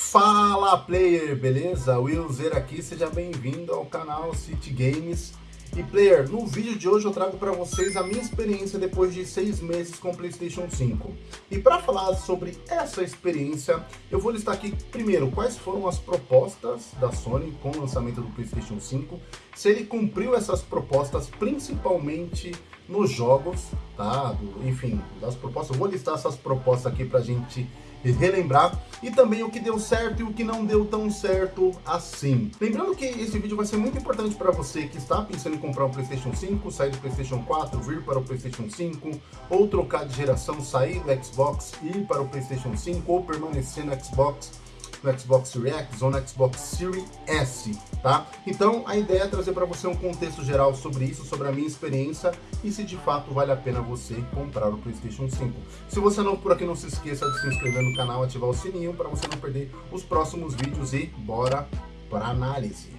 Fala player, beleza? Will Zer aqui, seja bem-vindo ao canal City Games. E player, no vídeo de hoje eu trago para vocês a minha experiência depois de seis meses com o Playstation 5. E para falar sobre essa experiência, eu vou listar aqui primeiro quais foram as propostas da Sony com o lançamento do Playstation 5, se ele cumpriu essas propostas principalmente nos jogos, tá? Enfim, das propostas, eu vou listar essas propostas aqui pra gente relembrar e também o que deu certo e o que não deu tão certo assim. Lembrando que esse vídeo vai ser muito importante para você que está pensando em comprar um Playstation 5, sair do Playstation 4, vir para o Playstation 5, ou trocar de geração, sair do Xbox, ir para o Playstation 5, ou permanecer no Xbox, no Xbox Series X ou no Xbox Series S, tá? Então a ideia é trazer para você um contexto geral sobre isso, sobre a minha experiência e se de fato vale a pena você comprar o Playstation 5. Se você não por aqui, não se esqueça de se inscrever no canal, ativar o sininho para você não perder os próximos vídeos e bora para análise.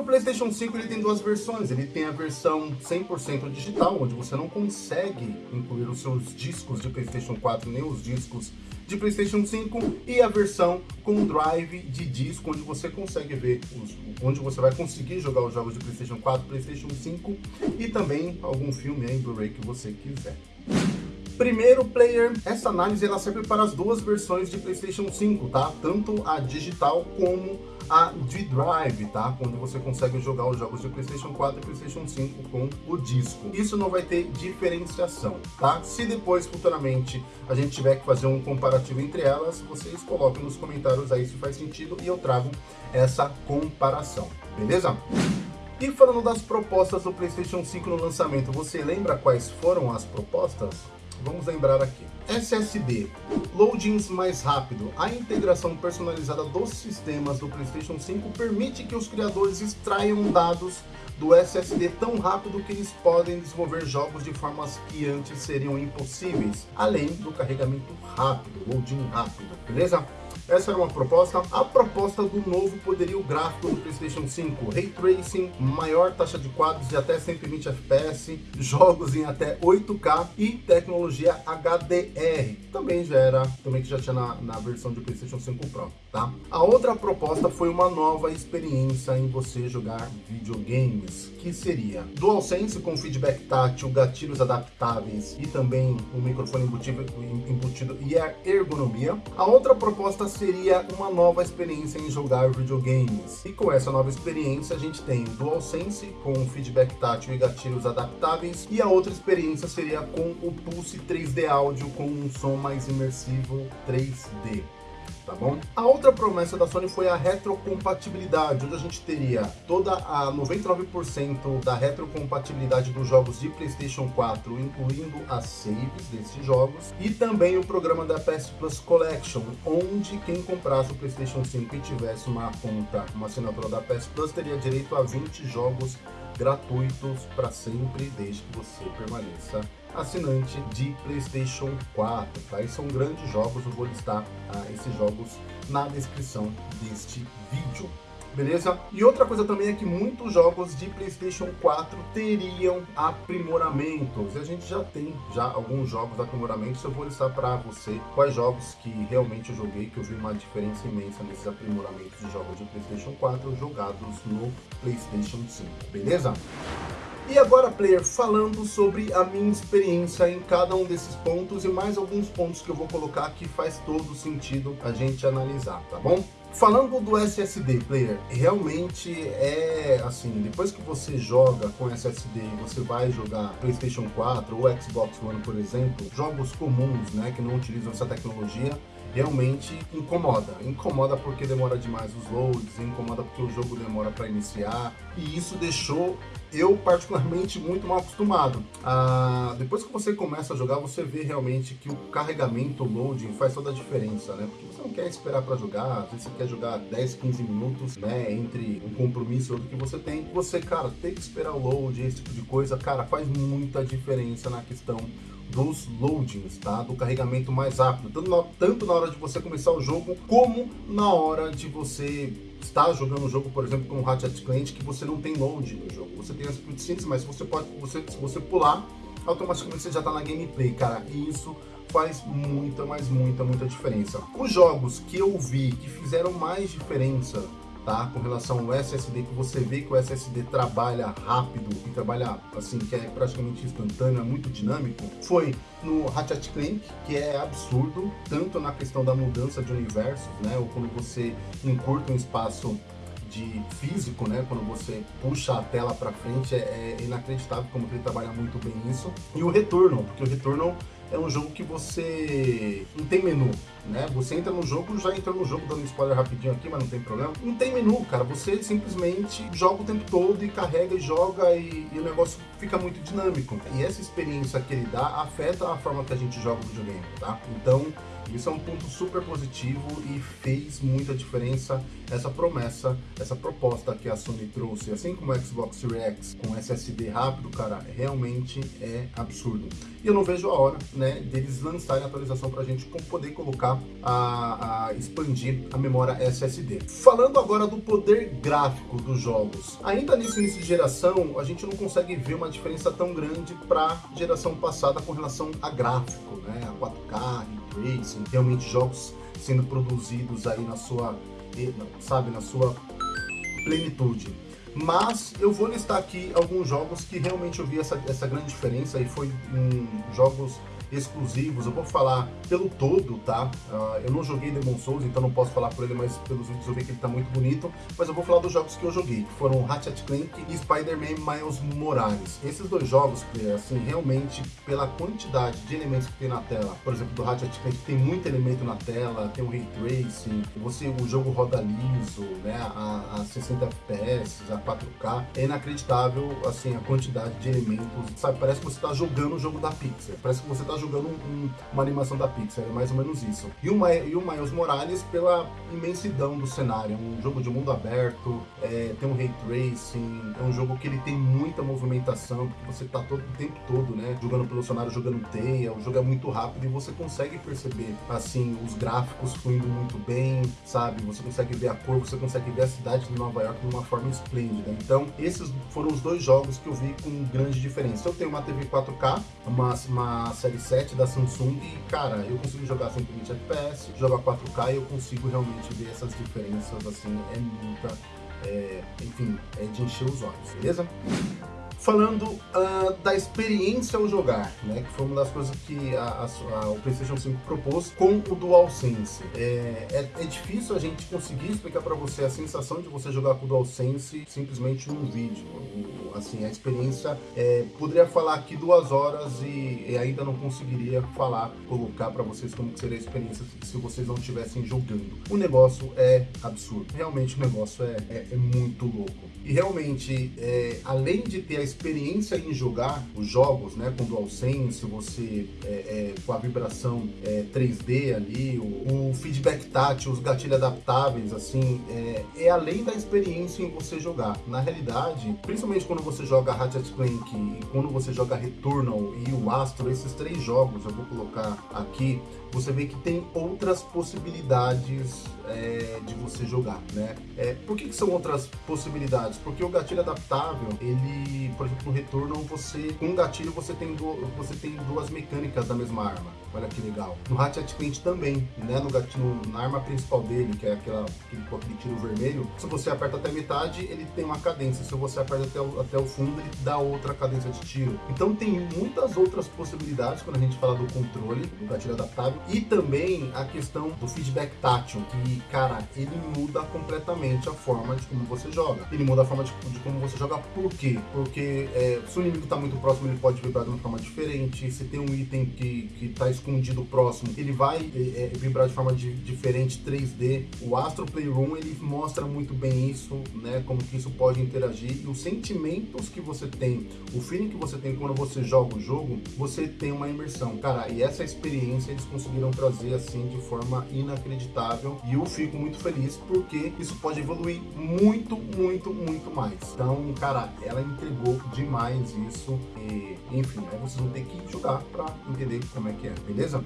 O PlayStation 5, ele tem duas versões. Ele tem a versão 100% digital, onde você não consegue incluir os seus discos de PlayStation 4 nem os discos de PlayStation 5 e a versão com drive de disco, onde você consegue ver, os, onde você vai conseguir jogar os jogos de PlayStation 4, PlayStation 5 e também algum filme em Blu-ray que você quiser. Primeiro player, essa análise ela serve para as duas versões de PlayStation 5, tá? Tanto a digital como a D-Drive, tá? Onde você consegue jogar os jogos de PlayStation 4 e PlayStation 5 com o disco. Isso não vai ter diferenciação, tá? Se depois, futuramente, a gente tiver que fazer um comparativo entre elas, vocês coloquem nos comentários aí se faz sentido e eu trago essa comparação, beleza? E falando das propostas do PlayStation 5 no lançamento, você lembra quais foram as propostas? Vamos lembrar aqui. SSD, loadings mais rápido. A integração personalizada dos sistemas do PlayStation 5 permite que os criadores extraiam dados do SSD tão rápido que eles podem desenvolver jogos de formas que antes seriam impossíveis, além do carregamento rápido, loading rápido, beleza? Essa era uma proposta. A proposta do novo poderio gráfico do PlayStation 5, Ray Tracing, maior taxa de quadros de até 120 FPS, jogos em até 8K e tecnologia HDR. Também já era, também que já tinha na, na versão de PlayStation 5 Pro, tá? A outra proposta foi uma nova experiência em você jogar videogames, que seria DualSense com feedback tátil, gatilhos adaptáveis e também o um microfone embutido, embutido e a ergonomia. A outra proposta seria uma nova experiência em jogar videogames. E com essa nova experiência a gente tem DualSense com feedback tátil e gatilhos adaptáveis e a outra experiência seria com o Pulse 3D Audio com um som mais imersivo 3D tá bom? A outra promessa da Sony foi a retrocompatibilidade, onde a gente teria toda a 99% da retrocompatibilidade dos jogos de PlayStation 4, incluindo as saves desses jogos, e também o programa da PS Plus Collection, onde quem comprasse o PlayStation 5 e tivesse uma conta, uma assinatura da PS Plus, teria direito a 20 jogos gratuitos para sempre, desde que você permaneça assinante de PlayStation 4, tá? E são grandes jogos, eu vou listar ah, esses jogos na descrição deste vídeo. Beleza? E outra coisa também é que muitos jogos de Playstation 4 teriam aprimoramentos. E a gente já tem já alguns jogos aprimoramentos. Eu vou listar para você quais jogos que realmente eu joguei, que eu vi uma diferença imensa nesses aprimoramentos de jogos de Playstation 4 jogados no Playstation 5. Beleza? E agora, player, falando sobre a minha experiência em cada um desses pontos e mais alguns pontos que eu vou colocar que faz todo sentido a gente analisar, tá bom? Falando do SSD, player, realmente é assim, depois que você joga com SSD e você vai jogar PlayStation 4 ou Xbox One, por exemplo, jogos comuns, né, que não utilizam essa tecnologia, realmente incomoda. Incomoda porque demora demais os loads, incomoda porque o jogo demora para iniciar, e isso deixou eu particularmente muito mal acostumado. Ah, depois que você começa a jogar, você vê realmente que o carregamento, o loading faz toda a diferença, né? Porque você não quer esperar para jogar, às vezes você quer jogar 10, 15 minutos, né, entre um compromisso e outro que você tem. Você, cara, tem que esperar o load, esse tipo de coisa, cara, faz muita diferença na questão dos loadings, tá? Do carregamento mais rápido, tanto na, tanto na hora de você começar o jogo, como na hora de você está jogando um jogo, por exemplo, como Ratchet Clank, que você não tem load no jogo. Você tem as cutscenes, mas você pode, você, se você pular, automaticamente você já está na gameplay, cara. E isso faz muita, mas muita, muita diferença. Os jogos que eu vi que fizeram mais diferença tá? Com relação ao SSD, que você vê que o SSD trabalha rápido e trabalha assim, que é praticamente instantâneo, é muito dinâmico, foi no Ratchet Clank, que é absurdo, tanto na questão da mudança de universos, né? Ou quando você encurta um espaço de físico, né? Quando você puxa a tela para frente, é, é, inacreditável como ele trabalha muito bem isso. E o Returnal, porque o Returnal é um jogo que você não tem menu, né? Você entra no jogo, já entra no jogo, dando spoiler rapidinho aqui, mas não tem problema. Não tem menu, cara. Você simplesmente joga o tempo todo e carrega e joga e, e o negócio fica muito dinâmico. E essa experiência que ele dá afeta a forma que a gente joga o videogame, tá? Então, isso é um ponto super positivo e fez muita diferença essa promessa, essa proposta que a Sony trouxe, assim como o Xbox Series X com SSD rápido, cara, realmente é absurdo. E eu não vejo a hora, né, deles lançarem a atualização pra gente poder colocar a, a expandir a memória SSD. Falando agora do poder gráfico dos jogos, ainda nesse início de geração, a gente não consegue ver uma diferença tão grande para geração passada com relação a gráfico, né, a 4K, Racing, realmente jogos sendo produzidos aí na sua, sabe, na sua plenitude. Mas eu vou listar aqui alguns jogos que realmente eu vi essa, essa grande diferença e foi em jogos exclusivos, eu vou falar pelo todo, tá? Uh, eu não joguei Demon Souls, então não posso falar por ele, mas pelos vídeos eu vi que ele tá muito bonito. Mas eu vou falar dos jogos que eu joguei, que foram Ratchet Clank e Spider-Man Miles Morales. Esses dois jogos, assim, realmente, pela quantidade de elementos que tem na tela, por exemplo, do Ratchet Clank tem muito elemento na tela, tem um Ray Tracing, você, o jogo roda liso, né, a, a 60 FPS, a 4K, é inacreditável, assim, a quantidade de elementos, sabe, parece que você tá jogando o jogo da Pixar, parece que você tá jogando um, uma animação da Pixar, é mais ou menos isso. E o, e o Miles Morales pela imensidão do cenário, um jogo de mundo aberto, é, tem um ray tracing, é um jogo que ele tem muita movimentação, porque você tá todo o tempo todo, né, jogando pelo cenário, jogando teia, o jogo é muito rápido e você consegue perceber, assim, os gráficos fluindo muito bem, sabe, você consegue ver a cor, você consegue ver a cidade de Nova York de uma forma esplêndida. Então, esses foram os dois jogos que eu vi com grande diferença. Eu tenho uma TV 4K, uma, uma série 7 da Samsung e, cara, eu consigo jogar 120 FPS, jogar 4K e eu consigo realmente ver essas diferenças, assim, é muita, é, enfim, é de encher os olhos, beleza? Falando uh, da experiência ao jogar, né, que foi uma das coisas que a, a, a, o PlayStation 5 propôs com o DualSense. É, é, é difícil a gente conseguir explicar para você a sensação de você jogar com o DualSense simplesmente num vídeo. O, assim, a experiência, é, poderia falar aqui duas horas e, e, ainda não conseguiria falar, colocar para vocês como seria a experiência se vocês não estivessem jogando. O negócio é absurdo, realmente o negócio é, é, é muito louco. E realmente, é, além de ter a experiência em jogar os jogos, né, com DualSense, você é, é, com a vibração 3D é, ali, o, o, feedback tátil, os gatilhos adaptáveis, assim, é, é, além da experiência em você jogar. Na realidade, principalmente quando você joga Ratchet Clank e quando você joga Returnal e o Astro, esses três jogos, eu vou colocar aqui, você vê que tem outras possibilidades é, de você jogar, né? É, por que, que, são outras possibilidades? Porque o gatilho adaptável, ele, por exemplo, no retorno, você, com um gatilho você tem, você tem duas mecânicas da mesma arma. Olha que legal. No Ratchet Clank também, né? No gatilho, na arma principal dele, que é aquela, aquele, aquele tiro vermelho, se você aperta até metade, ele tem uma cadência. Se você aperta até o, até o fundo, ele dá outra cadência de tiro. Então tem muitas outras possibilidades quando a gente fala do controle, do gatilho adaptável, e também a questão do feedback tátil, que, cara, ele muda completamente a forma de como você joga. Ele muda a forma de, de como você joga, por quê? Porque é, se o inimigo está muito próximo, ele pode vibrar de uma forma diferente. Se tem um item que, que tá escondido próximo, ele vai é, é vibrar de forma de, diferente 3D. O Astro Playroom, ele mostra muito bem isso, né? Como que isso pode interagir. E os sentimentos que você tem, o feeling que você tem quando você joga o jogo, você tem uma imersão. Cara, e essa experiência eles conseguiram conseguiram trazer assim de forma inacreditável e eu fico muito feliz porque isso pode evoluir muito, muito, muito mais. Então, cara, ela entregou demais isso e, enfim, aí vocês vão ter que jogar para entender como é que é, beleza?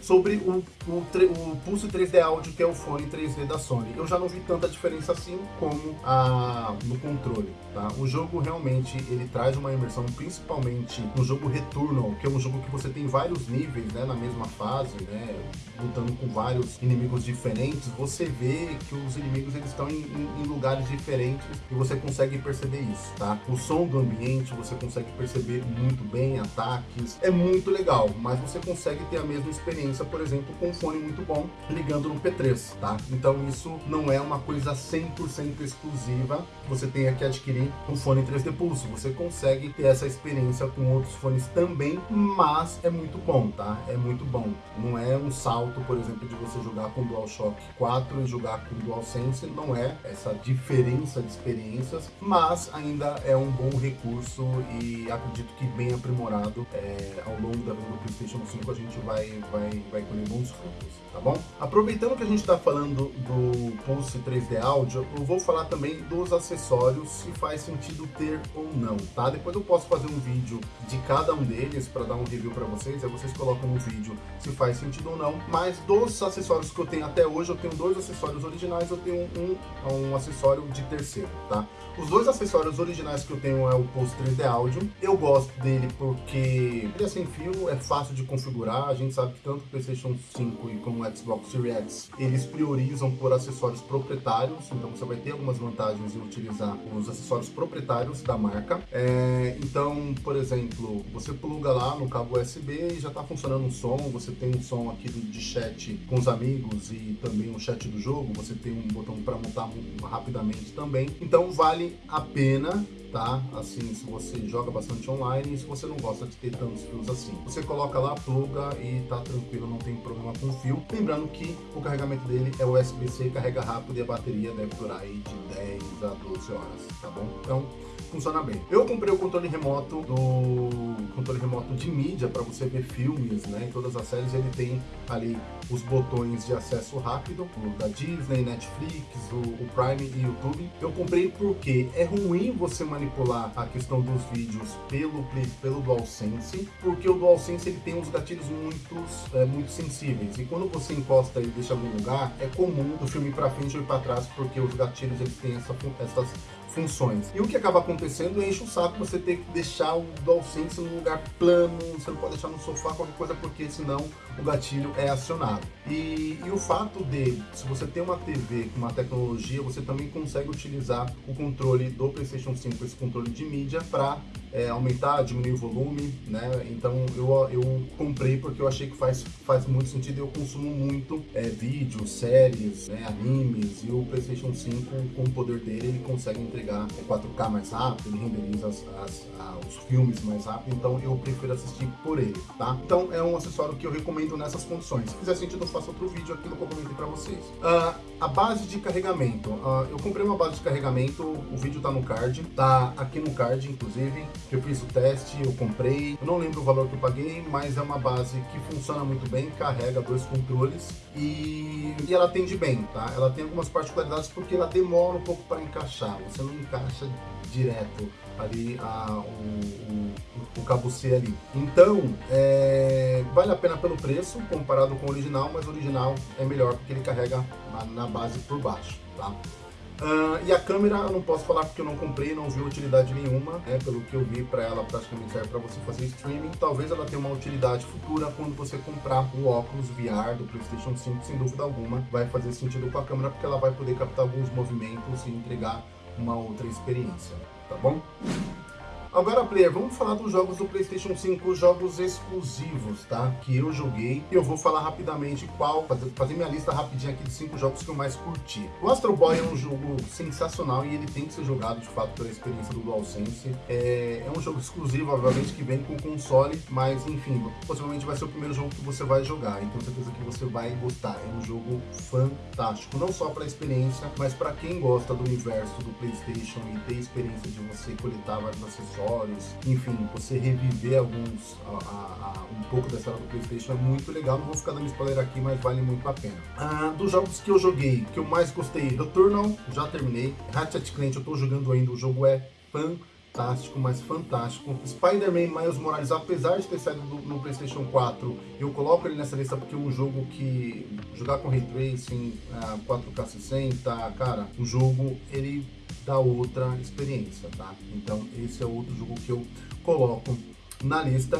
Sobre o, o, o, Pulse 3D Audio, que é o fone 3D da Sony. Eu já não vi tanta diferença assim como a, no controle, tá? O jogo realmente, ele traz uma imersão, principalmente no jogo Returnal, que é um jogo que você tem vários níveis, né, na mesma fase, né, lutando com vários inimigos diferentes, você vê que os inimigos eles estão em, em, em lugares diferentes e você consegue perceber isso, tá? O som do ambiente você consegue perceber muito bem, ataques, é muito legal, mas você consegue ter a mesma experiência por exemplo, com um fone muito bom ligando no P3, tá? Então isso não é uma coisa 100% exclusiva, você tenha que adquirir um fone 3D Pulse, você consegue ter essa experiência com outros fones também, mas é muito bom, tá? É muito bom. Não é um salto, por exemplo, de você jogar com DualShock 4 e jogar com DualSense, não é essa diferença de experiências, mas ainda é um bom recurso e acredito que bem aprimorado é, ao longo da vida do PlayStation 5 a gente vai, vai vai colher bons frutos, tá bom? Aproveitando que a gente está falando do Pulse 3D Audio, eu vou falar também dos acessórios, se faz sentido ter ou não, tá? Depois eu posso fazer um vídeo de cada um deles para dar um review para vocês, aí vocês colocam no vídeo se faz sentido ou não, mas dos acessórios que eu tenho até hoje, eu tenho dois acessórios originais, eu tenho um, um acessório de terceiro, tá? Os dois acessórios originais que eu tenho é o Pulse 3D Audio, eu gosto dele porque ele é sem fio, é fácil de configurar, a gente sabe que tanto PlayStation 5 e como o Xbox Series X, eles priorizam por acessórios proprietários, então você vai ter algumas vantagens em utilizar os acessórios proprietários da marca. É, então, por exemplo, você pluga lá no cabo USB e já está funcionando o som, você tem um som aqui de chat com os amigos e também o chat do jogo, você tem um botão para montar rapidamente também. Então vale a pena tá? Assim, se você joga bastante online e se você não gosta de ter tantos fios assim. Você coloca lá, pluga e tá tranquilo, não tem problema com fio. Lembrando que o carregamento dele é USB-C, carrega rápido e a bateria deve durar aí de 10 a 12 horas, tá bom? Então, funciona bem. Eu comprei o controle remoto do controle remoto de mídia para você ver filmes, né? Em todas as séries ele tem ali os botões de acesso rápido da Disney, Netflix, o, o Prime e YouTube. Eu comprei porque é ruim você manipular a questão dos vídeos pelo pelo DualSense, porque o DualSense ele tem uns gatilhos muito é, muito sensíveis e quando você encosta e deixa algum lugar é comum do filme para frente ou para trás porque os gatilhos eles têm essa, essas funções. E o que acaba acontecendo é enche o saco você ter que deixar o DualSense num lugar plano, você não pode deixar no sofá, qualquer coisa, porque senão o gatilho é acionado. E, e o fato de, se você tem uma TV com uma tecnologia, você também consegue utilizar o controle do PlayStation 5, esse controle de mídia, para é, aumentar, diminuir o volume, né? Então eu, eu comprei porque eu achei que faz, faz muito sentido. Eu consumo muito é, vídeos, séries, né, animes e o PlayStation 5 com o poder dele ele consegue entregar 4K mais rápido, ele renderiza as, as, os filmes mais rápido. Então eu prefiro assistir por ele, tá? Então é um acessório que eu recomendo nessas condições. Se fizer sentido, eu faço outro vídeo aqui no que para vocês. Uh, a base de carregamento. Uh, eu comprei uma base de carregamento, o vídeo tá no card, tá aqui no card, inclusive eu fiz o teste, eu comprei. Eu não lembro o valor que eu paguei, mas é uma base que funciona muito bem, carrega dois controles e, e ela atende bem, tá? Ela tem algumas particularidades porque ela demora um pouco para encaixar, você não encaixa direto ali a, o, o, o cabo C ali. Então, é, vale a pena pelo preço comparado com o original, mas o original é melhor porque ele carrega na, na base por baixo, tá? Uh, e a câmera eu não posso falar porque eu não comprei, não vi utilidade nenhuma, né? Pelo que eu vi para ela praticamente serve para você fazer streaming. Talvez ela tenha uma utilidade futura quando você comprar o óculos VR do PlayStation 5, sem dúvida alguma, vai fazer sentido com a câmera porque ela vai poder captar alguns movimentos e entregar uma outra experiência, tá bom? Agora, player, vamos falar dos jogos do PlayStation 5, jogos exclusivos, tá? Que eu joguei e eu vou falar rapidamente qual, fazer, fazer minha lista rapidinha aqui de cinco jogos que eu mais curti. O Astro Boy é um jogo sensacional e ele tem que ser jogado de fato pela experiência do DualSense. É, é um jogo exclusivo, obviamente, que vem com console, mas enfim, possivelmente vai ser o primeiro jogo que você vai jogar, então certeza que você vai gostar. É um jogo fantástico, não só para experiência, mas para quem gosta do universo do PlayStation e ter experiência de você coletar vários acessórios enfim, você reviver alguns, a, a, a, um pouco da história do Playstation é muito legal, não vou ficar dando spoiler aqui, mas vale muito a pena. Ah, dos jogos que eu joguei, que eu mais gostei, Returnal, já terminei, Ratchet Clank eu tô jogando ainda, o jogo é fantástico fantástico, mas fantástico. Spider-Man Miles Morales, apesar de ter saído do, no PlayStation 4, eu coloco ele nessa lista porque é um jogo que jogar com Ray Tracing, 4K 60, cara, o jogo ele dá outra experiência, tá? Então esse é outro jogo que eu coloco na lista.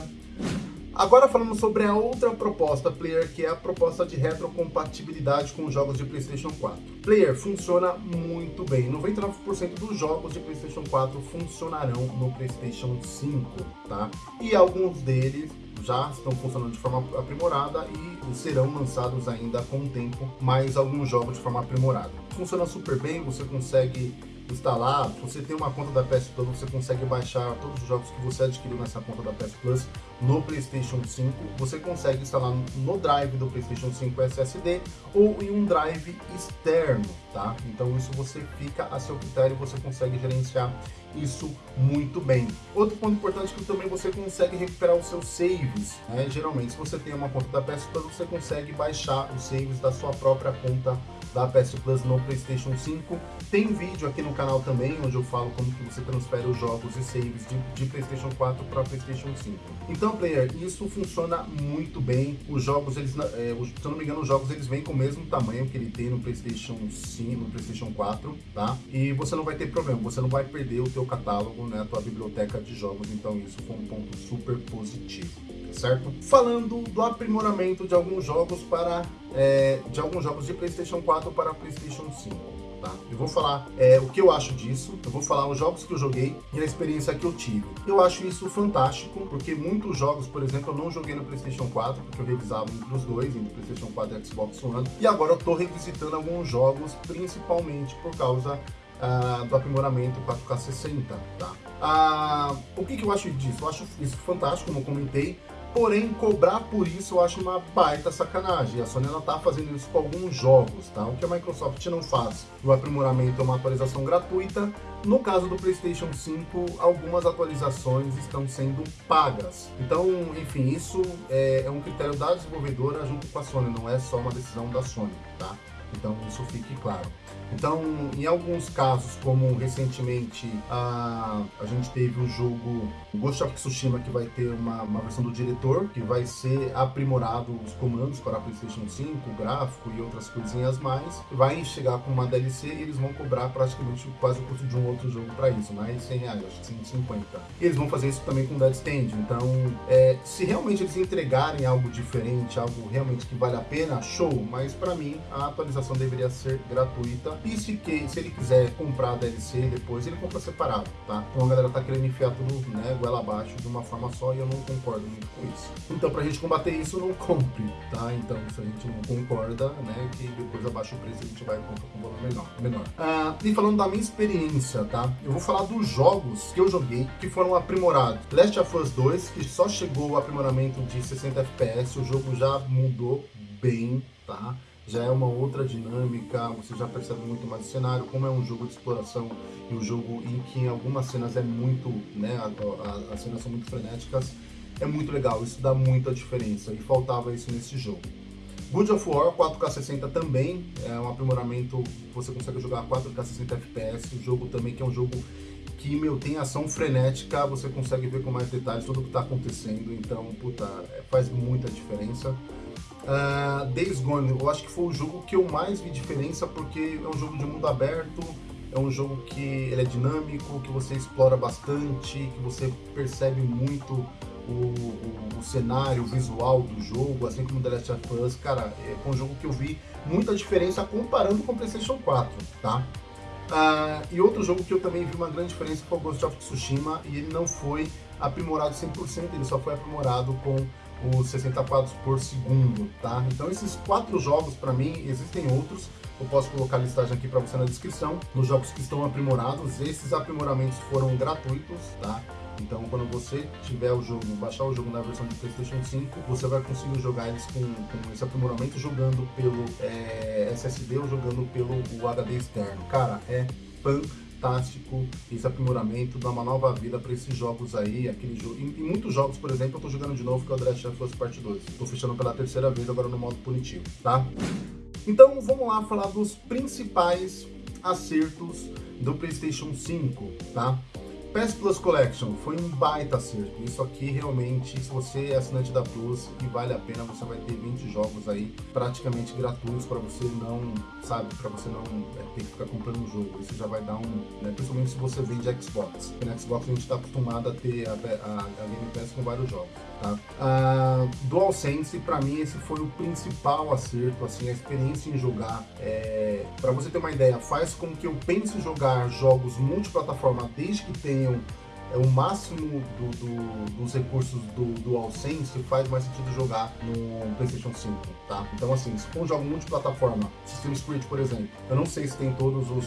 Agora falando sobre a outra proposta Player, que é a proposta de retrocompatibilidade com os jogos de PlayStation 4. Player funciona muito bem. 99% dos jogos de PlayStation 4 funcionarão no PlayStation 5, tá? E alguns deles já estão funcionando de forma aprimorada e serão lançados ainda com o tempo mais alguns jogos de forma aprimorada. Funciona super bem, você consegue instalar, você tem uma conta da PS Plus, você consegue baixar todos os jogos que você adquiriu nessa conta da PS Plus no PlayStation 5. Você consegue instalar no drive do PlayStation 5 SSD ou em um drive externo, tá? Então isso você fica a seu critério, você consegue gerenciar isso muito bem. Outro ponto importante é que também você consegue recuperar os seus saves, né? Geralmente, se você tem uma conta da PS Plus, você consegue baixar os saves da sua própria conta da PS Plus no PlayStation 5. Tem vídeo aqui no canal também, onde eu falo como que você transfere os jogos e saves de, de PlayStation 4 para PlayStation 5. Então, player, isso funciona muito bem. Os jogos, eles, é, se eu não me engano, os jogos eles vêm com o mesmo tamanho que ele tem no PlayStation 5, no PlayStation 4, tá? E você não vai ter problema, você não vai perder o teu catálogo, né, a tua biblioteca de jogos. Então, isso foi um ponto super positivo certo? Falando do aprimoramento de alguns jogos para é, de alguns jogos de PlayStation 4 para PlayStation 5. Tá? Eu vou falar é, o que eu acho disso, eu vou falar os jogos que eu joguei e a experiência que eu tive. Eu acho isso fantástico, porque muitos jogos, por exemplo, eu não joguei no PlayStation 4, porque eu revisava os dois, entre PlayStation 4 e Xbox One, e agora eu tô revisitando alguns jogos, principalmente por causa ah, do aprimoramento 4K 60, tá? Ah, o que, que eu acho disso? Eu acho isso fantástico, como eu comentei, Porém, cobrar por isso eu acho uma baita sacanagem. A Sony ela tá fazendo isso com alguns jogos, tá? O que a Microsoft não faz. O aprimoramento é uma atualização gratuita. No caso do PlayStation 5, algumas atualizações estão sendo pagas. Então, enfim, isso é, é um critério da desenvolvedora junto com a Sony, não é só uma decisão da Sony, tá? Então, isso fique claro. Então, em alguns casos, como recentemente a, a gente teve o jogo Ghost of Tsushima, que vai ter uma, uma versão do diretor, que vai ser aprimorado os comandos para PlayStation 5, o gráfico e outras coisinhas mais. Vai chegar com uma DLC e eles vão cobrar praticamente quase o custo de um outro jogo para isso, mais 100 reais, acho que 150. E eles vão fazer isso também com Dead Stand. Então, é, se realmente eles entregarem algo diferente, algo realmente que vale a pena, show. Mas para mim, a atualização deveria ser gratuita e se, que, se ele quiser comprar a DLC depois, ele compra separado, tá? Então a galera tá querendo enfiar tudo, né, goela abaixo de uma forma só e eu não concordo muito com isso. Então pra gente combater isso, não compre, tá? Então se a gente não concorda, né, que depois abaixa o preço a gente vai comprar com valor menor. menor. Ah, e falando da minha experiência, tá? Eu vou falar dos jogos que eu joguei que foram aprimorados. Last of Us 2, que só chegou o aprimoramento de 60 FPS, o jogo já mudou bem, tá? Já é uma outra dinâmica, você já percebe muito mais o cenário, como é um jogo de exploração e um jogo em que em algumas cenas é muito, né, a, a, as cenas são muito frenéticas, é muito legal, isso dá muita diferença e faltava isso nesse jogo. Good of War 4K 60 também é um aprimoramento, você consegue jogar 4K 60 FPS, o jogo também que é um jogo que, meu, tem ação frenética, você consegue ver com mais detalhes tudo o que está acontecendo, então, puta, é, faz muita diferença. Uh, Days Gone, eu acho que foi o jogo que eu mais vi diferença, porque é um jogo de mundo aberto, é um jogo que ele é dinâmico, que você explora bastante, que você percebe muito o, o, o, cenário, o visual do jogo, assim como The Last of Us, cara, é um jogo que eu vi muita diferença comparando com o PlayStation 4, tá? Uh, e outro jogo que eu também vi uma grande diferença foi o Ghost of Tsushima, e ele não foi aprimorado 100%, ele só foi aprimorado com os 60 quadros por segundo, tá? Então esses quatro jogos para mim, existem outros, eu posso colocar a listagem aqui para você na descrição, nos jogos que estão aprimorados, esses aprimoramentos foram gratuitos, tá? Então quando você tiver o jogo, baixar o jogo na versão de Playstation 5, você vai conseguir jogar eles com, com esse aprimoramento jogando pelo é, SSD ou jogando pelo HD externo. Cara, é fantástico fantástico esse aprimoramento, dá uma nova vida para esses jogos aí, aquele jogo. Em, em, muitos jogos, por exemplo, eu tô jogando de novo que é o of Us Part 2. Tô fechando pela terceira vez agora no modo punitivo, tá? Então vamos lá falar dos principais acertos do PlayStation 5, tá? PS Plus Collection foi um baita acerto. Isso aqui realmente, se você é assinante da Plus e vale a pena, você vai ter 20 jogos aí praticamente gratuitos para você não, sabe, para você não é, ter que ficar comprando um jogo. Isso já vai dar um, né, principalmente se você vende Xbox. Porque no Xbox a gente está acostumado a ter a, a, a Game Pass com vários jogos. Tá? Uh, DualSense, para mim, esse foi o principal acerto, assim, a experiência em jogar. É, para você ter uma ideia, faz com que eu pense em jogar jogos multiplataforma desde que tenham é, o máximo do, do, dos recursos do DualSense faz mais sentido jogar no PlayStation 5, tá? Então, assim, se for um jogo multiplataforma, System Spirit, por exemplo, eu não sei se tem todos os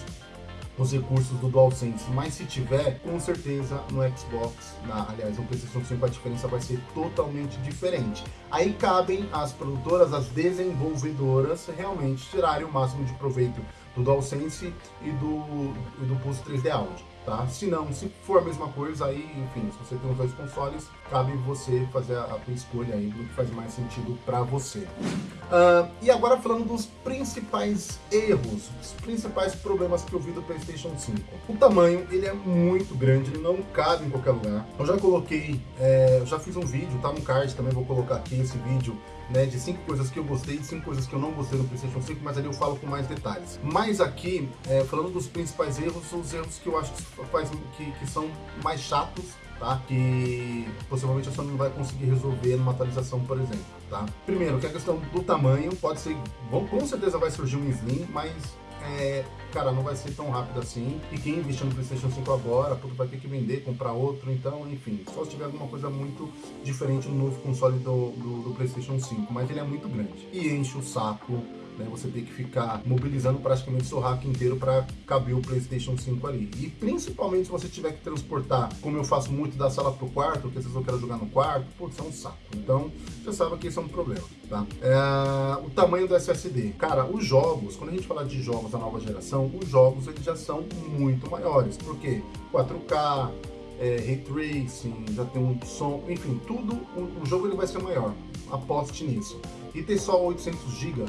os recursos do DualSense, mas se tiver, com certeza no Xbox, na, aliás, no PlayStation 5 a diferença vai ser totalmente diferente. Aí cabem as produtoras, as desenvolvedoras realmente tirarem o máximo de proveito do DualSense e do, e do Pulse 3D Audio tá? Se não, se for a mesma coisa, aí, enfim, se você tem os dois consoles, cabe você fazer a, a tua escolha aí do que faz mais sentido para você. Uh, e agora falando dos principais erros, os principais problemas que eu vi do PlayStation 5. O tamanho, ele é muito grande, não cabe em qualquer lugar. Eu já coloquei, é, já fiz um vídeo, tá no card, também vou colocar aqui esse vídeo né, de cinco coisas que eu gostei e cinco coisas que eu não gostei no PlayStation 5, mas ali eu falo com mais detalhes. Mas aqui, é, falando dos principais erros, são os erros que eu acho que, faz, que, que são mais chatos tá? Que possivelmente a Sony não vai conseguir resolver numa atualização, por exemplo, tá? Primeiro, que a questão do tamanho, pode ser, bom, com certeza vai surgir um Slim, mas é, cara, não vai ser tão rápido assim. E quem investiu no PlayStation 5 agora, tudo vai ter que vender, comprar outro. Então, enfim, só se tiver alguma coisa muito diferente no novo console do, do, do PlayStation 5. Mas ele é muito grande e enche o saco né? Você tem que ficar mobilizando praticamente seu rack inteiro para caber o PlayStation 5 ali. E principalmente se você tiver que transportar, como eu faço muito da sala pro quarto, porque vezes eu quero jogar no quarto, putz, é um saco. Então, você sabe que isso é um problema, tá? É, o tamanho do SSD. Cara, os jogos, quando a gente fala de jogos da nova geração, os jogos eles já são muito maiores. Por quê? 4K, é, Ray Tracing, já tem um som, enfim, tudo, o, o jogo ele vai ser maior. Aposte nisso. E ter só 800 GB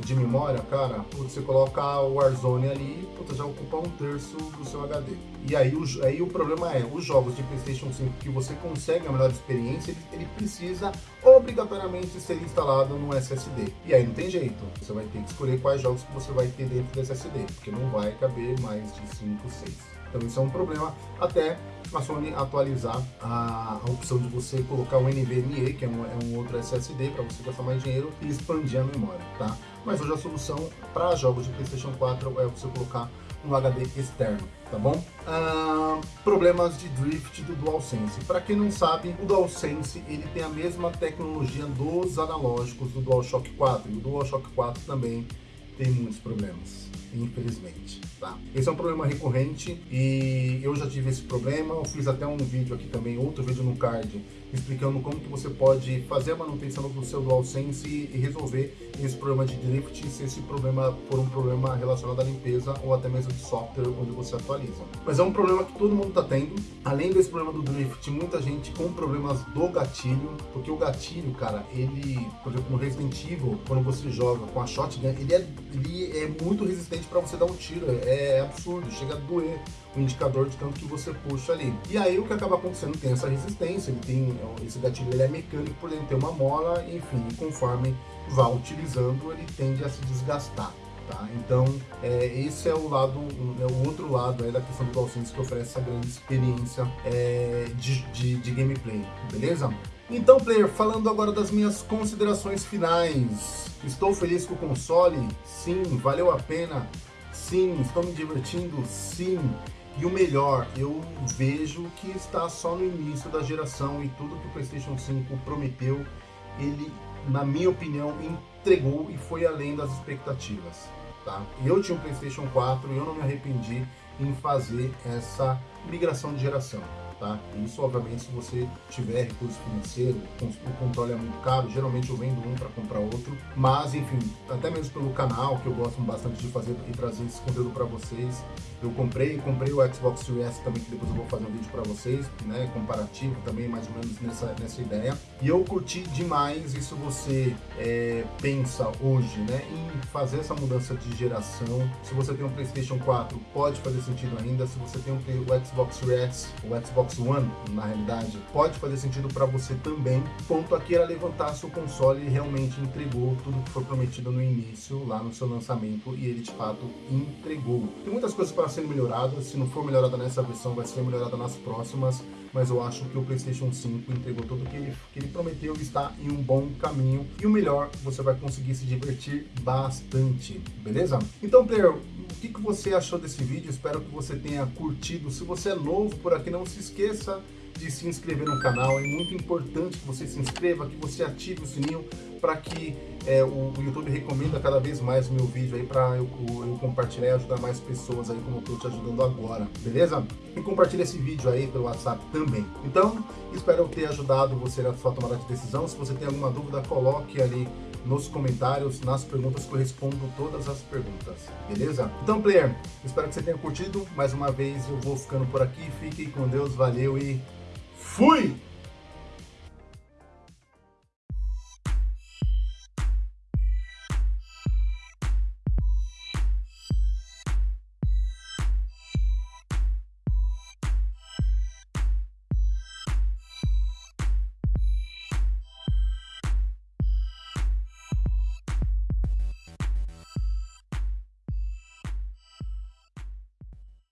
de memória, cara, você coloca o Warzone ali, puta, já ocupa um terço do seu HD. E aí o, aí o problema é, os jogos de Playstation 5 que você consegue a melhor experiência, ele, ele precisa obrigatoriamente ser instalado no SSD. E aí não tem jeito, você vai ter que escolher quais jogos que você vai ter dentro do SSD, porque não vai caber mais de 5, 6. Então isso é um problema até a Sony atualizar a, a opção de você colocar o NVMe, que é um, é um outro SSD para você gastar mais dinheiro e expandir a memória, tá? Mas hoje a solução para jogos de PlayStation 4 é você colocar um HD externo, tá bom? Ah, problemas de drift do DualSense. Para quem não sabe, o DualSense ele tem a mesma tecnologia dos analógicos do DualShock 4 e o DualShock 4 também tem muitos problemas infelizmente, tá? Esse é um problema recorrente e eu já tive esse problema, eu fiz até um vídeo aqui também, outro vídeo no card, explicando como que você pode fazer a manutenção do seu DualSense e resolver esse problema de drift se esse problema for um problema relacionado à limpeza ou até mesmo de software onde você atualiza. Mas é um problema que todo mundo está tendo. Além desse problema do drift, muita gente com problemas do gatilho, porque o gatilho, cara, ele, por exemplo, no Resident Evil, quando você joga com a shotgun, ele é, ele é muito resistente para você dar um tiro, é, é absurdo, chega a doer o indicador de tanto que você puxa ali. E aí o que acaba acontecendo tem essa resistência, ele tem esse gatilho ele é mecânico por dentro tem uma mola, enfim, conforme vá utilizando ele tende a se desgastar. Tá? Então, é, esse é o lado, é o outro lado aí da questão do DualSense que oferece essa grande experiência é, de, de, de gameplay, beleza? Então, player, falando agora das minhas considerações finais. Estou feliz com o console? Sim. Valeu a pena? Sim. Estou me divertindo? Sim. E o melhor, eu vejo que está só no início da geração e tudo que o PlayStation 5 prometeu, ele, na minha opinião, entregou e foi além das expectativas. Tá? Eu tinha um PlayStation 4 e eu não me arrependi em fazer essa migração de geração. Tá? Isso, obviamente, se você tiver recurso financeiro, o controle é muito caro, geralmente eu vendo um para comprar outro, mas enfim, até mesmo pelo canal, que eu gosto bastante de fazer e trazer esse conteúdo para vocês, eu comprei, comprei o Xbox Series também, que depois eu vou fazer um vídeo para vocês, né, comparativo também, mais ou menos nessa, nessa ideia, e eu curti demais isso você é, pensa hoje, né, em fazer essa mudança de geração, se você tem um Playstation 4, pode fazer sentido ainda, se você tem um, o Xbox Series o Xbox One, na realidade, pode fazer sentido para você também, ponto aqui era levantar se o console realmente entregou tudo que foi prometido no início, lá no seu lançamento, e ele de fato entregou. Tem muitas coisas para serem melhoradas, se não for melhorada nessa versão, vai ser melhorada nas próximas, mas eu acho que o PlayStation 5 entregou tudo que ele, que ele prometeu e está em um bom caminho. E o melhor, você vai conseguir se divertir bastante, beleza? Então, player, o que, que você achou desse vídeo? Espero que você tenha curtido. Se você é novo por aqui, não se esqueça de se inscrever no canal. É muito importante que você se inscreva, que você ative o sininho para que é, o, YouTube recomenda cada vez mais o meu vídeo aí para eu, eu, compartilhar e ajudar mais pessoas aí como eu estou te ajudando agora, beleza? E compartilha esse vídeo aí pelo WhatsApp também. Então, espero ter ajudado você na sua tomada de decisão. Se você tem alguma dúvida, coloque ali nos comentários, nas perguntas que eu respondo todas as perguntas, beleza? Então, player, espero que você tenha curtido. Mais uma vez, eu vou ficando por aqui. Fique com Deus, valeu e fui!